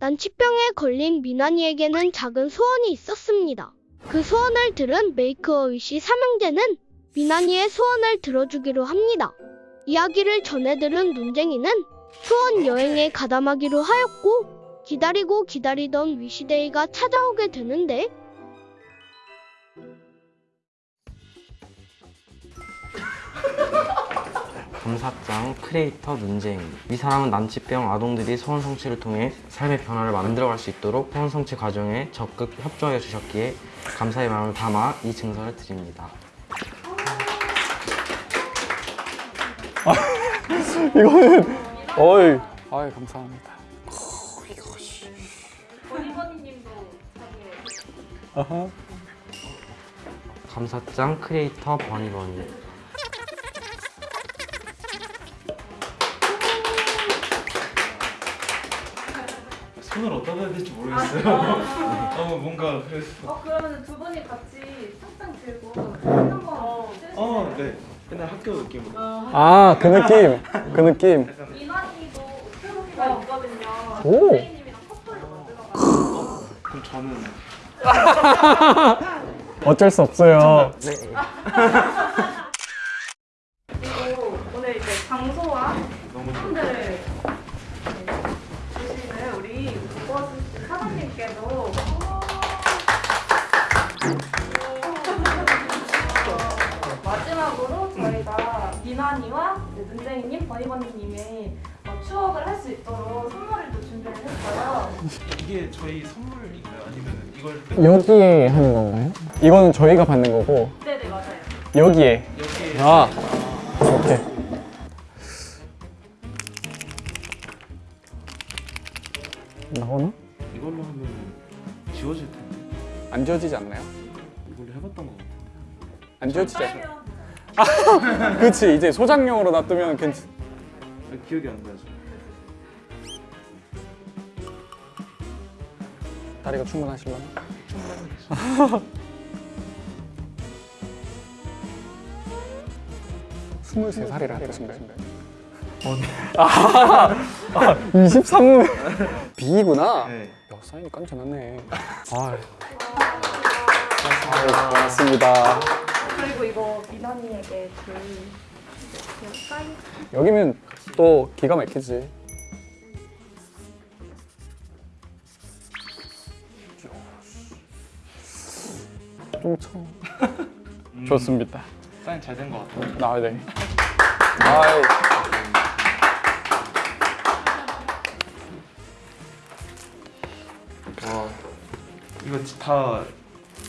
난치병에 걸린 미나니에게는 작은 소원이 있었습니다. 그 소원을 들은 메이크어위시 삼형제는 미나니의 소원을 들어주기로 합니다. 이야기를 전해 들은 눈쟁이는 소원 여행에 가담하기로 하였고 기다리고 기다리던 위시데이가 찾아오게 되는데 감사장 크리에이터 눈쟁이 이 사람은 난치병 아동들이 소원 성취를 통해 삶의 변화를 만들어갈 수 있도록 소원 성취 과정에 적극 협조해 주셨기에 감사의 마음을 담아 이 증서를 드립니다. 이거는 어이. 아이 감사합니다. 버니버니님도 자기의 아하 감사장 크리에이터 버니버니 손을 어디다 해야 될지 모르겠어요. 너무 뭔가 그래서. 어 그러면 두 분이 같이 상장 들고 한번 어, 네. 옛날 학교 느낌으로. 아 그 느낌 그 느낌 이난이도 프로기가 있거든요. 오. 선생님이랑 커플로 만들어가지고 그럼 저는 어쩔 수 없어요 그 눈쟁이님, 버니버니님의 어, 추억을 할 수 있도록 선물을 또 준비를 했어요. 이게 저희 선물인가요? 아니면 이걸 여기에 하는 건가요? 이거는 저희가 받는 거고 네네 맞아요. 여기에 여기에 아 오케이 나오나? 이걸로 하면 지워질 텐데. 안 지워지지 않나요? 이걸로 해봤던 것 같아요. 안 지워지지 않나요? 그치 이제 소장용으로 놔두면 괜찮 아, 기억이 안 나죠. 다리가 충분하시려나? 스물세 살이라? 어, 네. 아, 23무 B구나. 네. 야 사인이 깐can하네. 아, 아유, 고맙습니다. 그리고 이거 그 사인 여기면 또 기가 막히지. 좀 쳐. 좋습니다. 사인 잘 된 것 같아요. 아, 네. 아이. 와, 이거 지- 다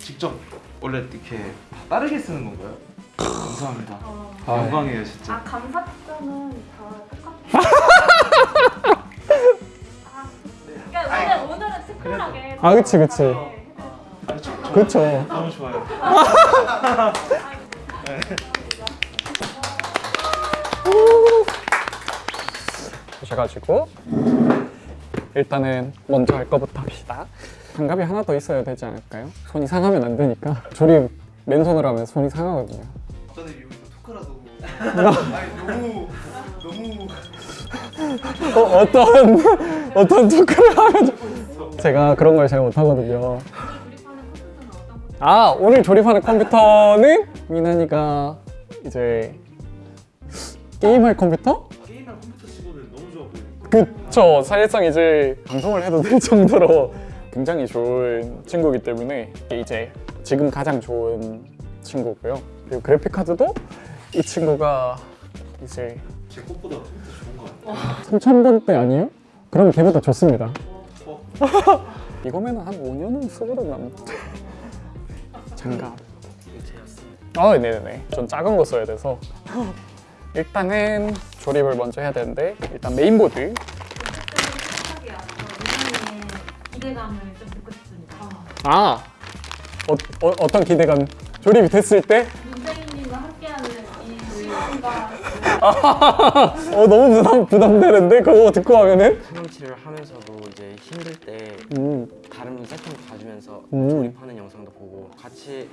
직접 원래 이렇게 다 다르게 쓰는 건가요? 감사합니다. 아, 영광이에요 진짜. 아 감사장은 다 똑같아요. 아, 그러니까 오늘 오늘은 특별하게. 아, 그치, 그치. 네. 아, 저- 저- 그쵸. 너무 좋아요. 오셔가지고 일단은 먼저 할 거부터 합시다. 장갑이 하나 더 있어야 되지 않을까요? 손이 상하면 안 되니까 조립 맨손으로 하면 손이 상하거든요. 저는 여기서 토크라도. 아니 너무 너무 어, 어떤 어떤 토크를 하면 좀- 제가 그런 걸 잘 못하거든요. 아 오늘 조립하는 컴퓨터는 민환이가 이제 게임할 컴퓨터? 게임할 컴퓨터 치고는 너무 좋아 보여요. 그쵸 사실상 이제 방송을 해도 될 정도로 굉장히 좋은 친구이기 때문에 이제 지금 가장 좋은 친구고요 그리고 그래픽 카드도 이 친구가 이제 제 것보다 컴퓨터 좋은 것 같아요. 3000번대 아니에요? 그럼 걔보다 좋습니다 어. 이거면 한 5년은 쓰거든 남 장갑 아 네네네 전 작은 거 써야 돼서 일단은 조립을 먼저 해야 되는데 일단 메인보드 부탁이야. 미나니의 기대감을 좀 듣고 싶습니다. 아 어, 어, 어떤 기대감 조립이 됐을 때 문재인님과 함께하는 이 조이가 어, 너무 부담, 부담되는데 그거 듣고 하면은 소년치를 하면서도 이제 힘들 때 음, 다른 세팅 봐주면서 음. 조립하는 영상도 보고 같이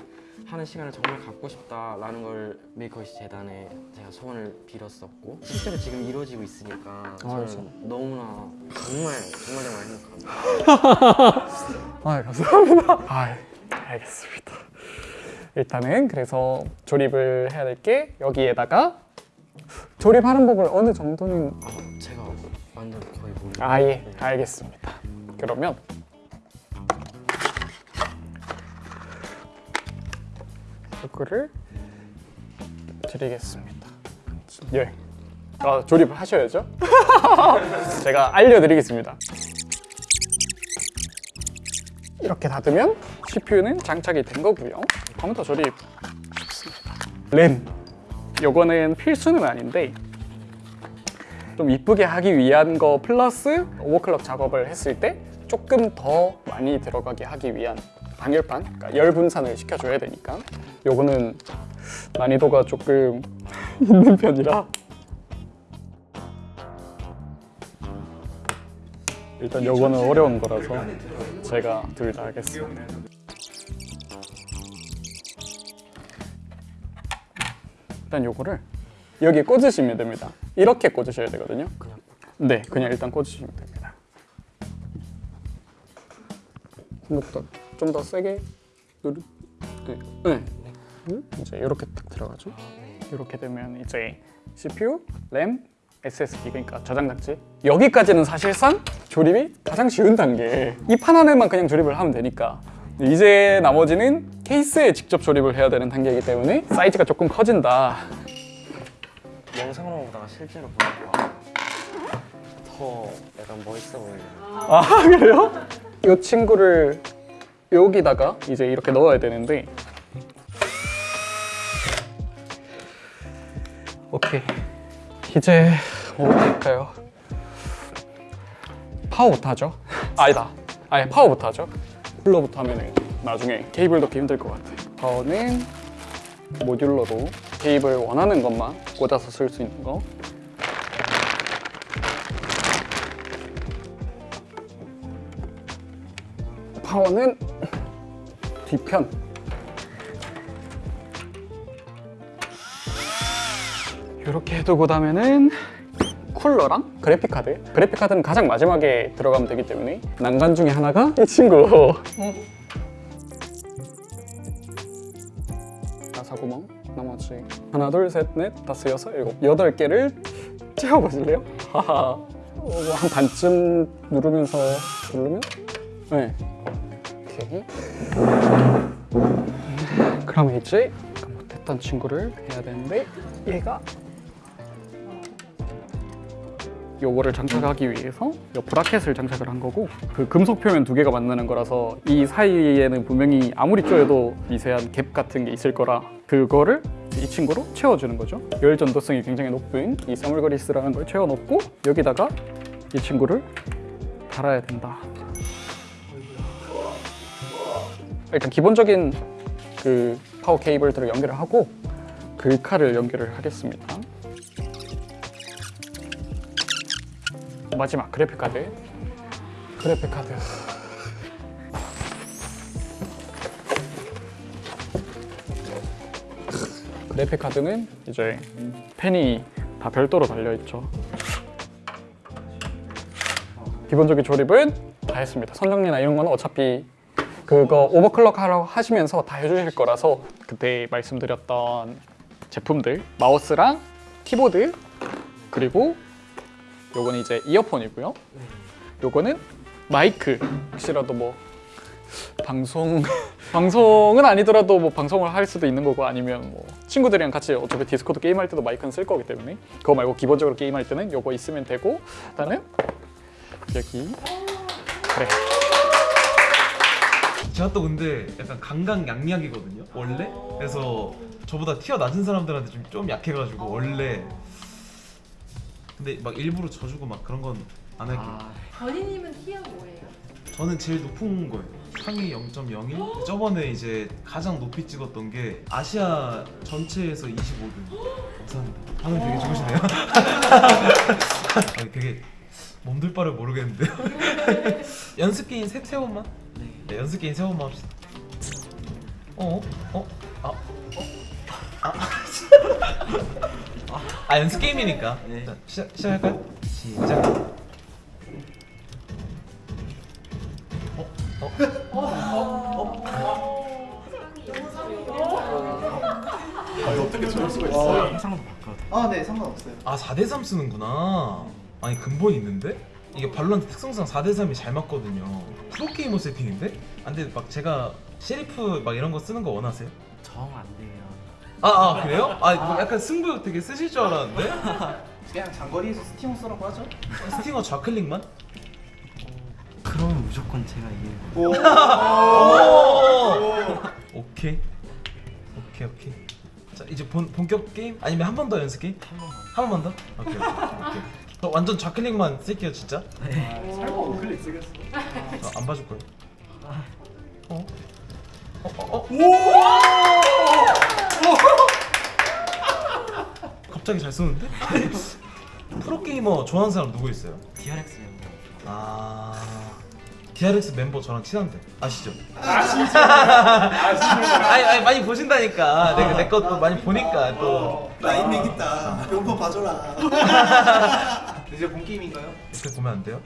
하는 시간을 정말 갖고 싶다라는 걸 메이커이시 재단에 제가 소원을 빌었었고 실제로 지금 이루어지고 있으니까 저는 그렇죠. 너무나 정말 정말 정말 행복합니다. 아 감사합니다. 아 알겠습니다. 일단은 그래서 조립을 해야 될 게 여기에다가 조립하는 법을 어느 정도는 아, 제가 완전 거의 모르겠어요. 아예 알겠습니다. 그러면 이거를 드리겠습니다. 예. 아, 조립을 하셔야죠. 제가 알려드리겠습니다. 이렇게 닫으면 CPU는 장착이 된 거고요. 컴퓨터 조립. 램. 요거는 필수는 아닌데 좀 이쁘게 하기 위한 거 플러스 오버클럭 작업을 했을 때 조금 더 많이 들어가게 하기 위한 방열판, 그러니까 열 분산을 시켜줘야 되니까 요거는 난이도가 조금 있는 편이라 일단 요거는 어려운 거라서 제가 둘 다 하겠습니다. 일단 요거를 여기 꽂으시면 됩니다. 이렇게 꽂으셔야 되거든요. 그냥 네, 그냥 일단 꽂으시면 됩니다. 생각보다 좀더 세게 누르. 네, 네. 음, 이제 이렇게 딱 들어가죠. 이렇게 되면 이제 CPU, 램, SSD 그러니까 저장 장치 여기까지는 사실상 조립이 가장 쉬운 단계. 이 판 안에만 그냥 조립을 하면 되니까. 이제 나머지는 케이스에 직접 조립을 해야 되는 단계이기 때문에 사이즈가 조금 커진다. 영상으로 보다가 실제로 보니까 더 약간 멋있어 보이네요. 아 그래요? 이 친구를 여기다가 이제 이렇게 넣어야 되는데 오케이 이제 뭐 할까요? 파워부터 하죠 아니다 아예 파워부터 하죠 쿨러부터 하면은 나중에 케이블 넣기 힘들 것 같아. 파워는 모듈러로 케이블 원하는 것만 꽂아서 쓸 수 있는 거. 파워는 뒤편. 이렇게 해두고 다음에는 쿨러랑? 그래픽 카드? 그래픽 카드는 가장 마지막에 들어가면 되기 때문에 난간 중에 하나가 이 친구. 나사구멍. 나머지 하나 둘 셋 넷 다섯 여섯 일곱. 여덟 개를 채워보실래요? 하하. 어, 뭐한 반쯤 누르면서 누르면? 네. 오케이. 그럼 이제 그 못했던 친구를 해야 되는데 얘가 요거를 장착하기 위해서 요 브라켓을 장착을 한 거고 그 금속 표면 두 개가 만나는 거라서 이 사이에는 분명히 아무리 쪼여도 미세한 갭 같은 게 있을 거라 그거를 이 친구로 채워주는 거죠 열 전도성이 굉장히 높은 이 사물그리스라는 걸 채워놓고 여기다가 이 친구를 달아야 된다 일단 기본적인 그 파워 케이블들을 연결을 하고 글카를 연결을 하겠습니다. 마지막 그래픽 카드. 그래픽 카드. 그래픽 카드는 이제 펜이 다 별도로 달려 있죠. 기본적인 조립은 다 했습니다. 선정리나 이런 건 어차피 그거 오버클럭 하라고 하시면서 다 해주실 거라서 그때 말씀드렸던 제품들 마우스랑 키보드 그리고 요거는 이제 이어폰이고요. 요거는 마이크. 혹시라도 뭐 방송 방송은 아니더라도 뭐 방송을 할 수도 있는 거고 아니면 뭐 친구들이랑 같이 어차피 디스코드 게임할 때도 마이크는 쓸 거기 때문에 그거 말고 기본적으로 게임할 때는 요거 있으면 되고 일단은 여기. 그래 제가 또 근데 약간 강강약약이거든요 원래? 그래서 저보다 티어 낮은 사람들한테 좀, 좀 약해가지고 원래 근데 막 일부러 져주고 막 그런 건 안 할게요. 건희님은 티어 뭐예요? 저는 제일 높은 거예요. 상위 0.01 저번에 이제 가장 높이 찍었던 게 아시아 전체에서 25등. 감사합니다. 반응 되게 좋으시네요. 아니, 되게 몸둘 바를 모르겠는데요. 연습 게임 세, 세 번만? 네. 연습 게임 세 번만 합시다. 어? 어? 아 연습 게임이니까. 네. 자, 시작 시작할까요? 시작. 해상도 바꿔도 아, 네, 상관없어요. 아 4대 3 쓰는구나. 아니 근본 있는데? 이게 발로란트 특성상 4대 3이 잘 맞거든요. 프로게이머 세팅인데? 안 돼, 막 제가 셰리프 막 이런 거 쓰는 거 원하세요? 정 안 돼요. 아, 아 그래요? 아 이거 약간 승부욕 되게 쎄실 줄 알았는데? 그냥 장거리에서 스팅어 쓰라고 하죠. 스팅어 좌클릭만? 그러면 무조건 제가 이겨요. 오. 오케이 오케이 오케이 자 이제 본, 본격 게임? 아니면 한 번 더 연습 게임? 한 번만. 한 번만 더? 오케이 오케이, 오케이 저 완전 좌클릭만 쓸게요 진짜 설마 우클릭 쓰겠어? 저안 봐줄 거예요 어? 어? 어? 어? 갑자기 잘 쏘는데? 프로게이머 좋아하는 사람 누구 있어요? DRX 멤버. 아... DRX 멤버 저랑 친한데 아시죠? 아, 아니, 아니 많이 보신다니까 내가 내 것도 많이 보니까 또 라인 맥 있다. 용돈 봐줘라. 이제 본 게임인가요? 이렇게 보면 안 돼요?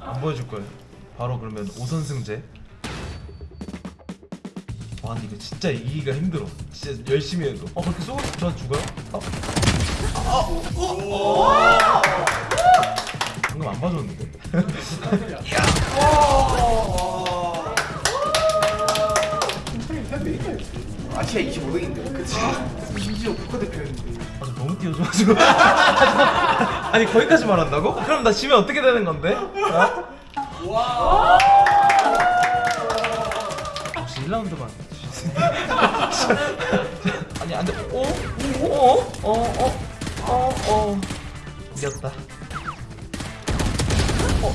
안 보여줄 거예요 바로 그러면 5선승제 와 근데 이거 진짜 이기기가 힘들어 진짜 열심히 해도 어 그렇게 쏘고 저 죽어요? 어? 아, 아, 방금 안 봐줬는데? 아시아 25등인데. 그치. 심지어 국가대표였는데. 아, 저 너무 띄워줘가지고. 아니, 거기까지 말한다고? 그럼 나 지면 어떻게 되는 건데? 와. 혹시 1라운드만. 아니, 안 돼. 오? 오? 어? 어? 어? 어? 어? 이겼다. 어.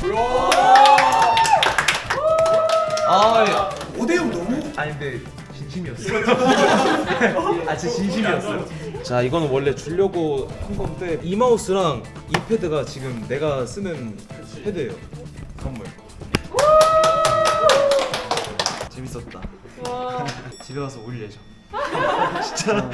아, 5대0 너무. 아니 근데 진심이었어. 아 진짜 진심이었어. 자 이거는 원래 주려고 한 건데 이 마우스랑 이 패드가 지금 내가 쓰는 패드예요. 선물. 재밌었다. 집에 가서 올 예정. 진짜.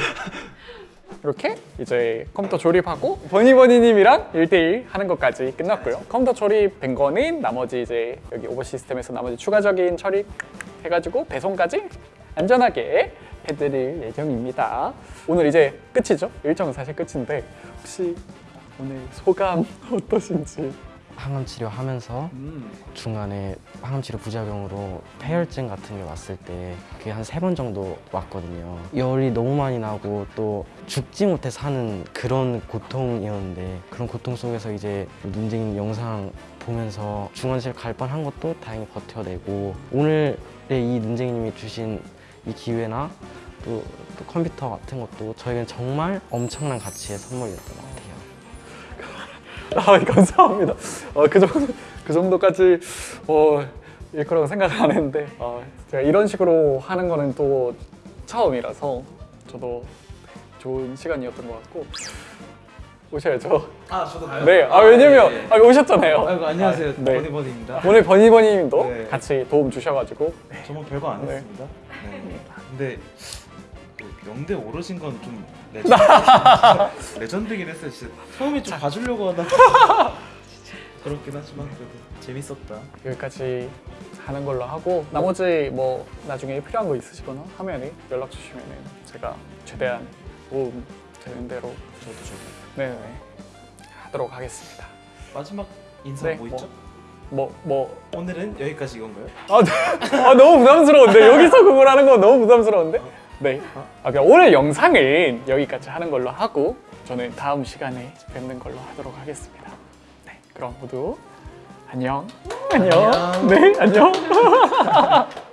이렇게 이제 컴퓨터 조립하고 버니버니님이랑 1대1 하는 것까지 끝났고요. 컴퓨터 조립된 거는 나머지 이제 여기 오버 시스템에서 나머지 추가적인 처리 해가지고 배송까지 안전하게 해드릴 예정입니다. 오늘 이제 끝이죠? 일정은 사실 끝인데 혹시 오늘 소감 어떠신지? 항암 치료하면서 중간에 항암 치료 부작용으로 폐혈증 같은 게 왔을 때 그게 한 세 번 정도 왔거든요. 열이 너무 많이 나고 또 죽지 못해 사는 그런 고통이었는데 그런 고통 속에서 이제 문재인 영상 보면서 중환실 갈 뻔한 것도 다행히 버텨내고 오늘의 이 문재인님이 주신 이 기회나 또, 또 컴퓨터 같은 것도 저에겐 정말 엄청난 가치의 선물이었던 것 같아요. 아, 감사합니다. 어, 그 정도 그 정도까지 어, 일 거라고 생각을 안 했는데 어, 제가 이런 식으로 하는 거는 또 처음이라서 저도 좋은 시간이었던 것 같고 오셔야죠. 아 저도 가요? 네, 아 왜냐면 아, 오셨잖아요. 아이고 안녕하세요. 아, 네. 버니버니입니다. 오늘 버니버니님도 네. 같이 도움 주셔가지고 저뭐 별거 안 네. 했습니다. 네. 근데 또 영대 오르신 건좀 레전드, 레전드긴 했어요. 진짜 처음에 좀 봐주려고 하다가 진짜 그렇긴 하지만 그래도 재밌었다. 여기까지 하는 걸로 하고 나머지 뭐 나중에 필요한 거 있으시거나 하면은 연락 주시면은 제가 최대한 도움 되는 대로 저도 저도. 네네 하도록 하겠습니다. 마지막 인사 네, 뭐 뭐. 있죠? 뭐 뭐. 오늘은 여기까지 이건가요? 아, 네. 아 너무 부담스러운데 여기서 그걸 하는 건 너무 부담스러운데. 네. 아, 그냥 오늘 영상은 여기까지 하는 걸로 하고 저는 다음 시간에 뵙는 걸로 하도록 하겠습니다. 네. 그럼 모두 안녕. 안녕. 네 안녕.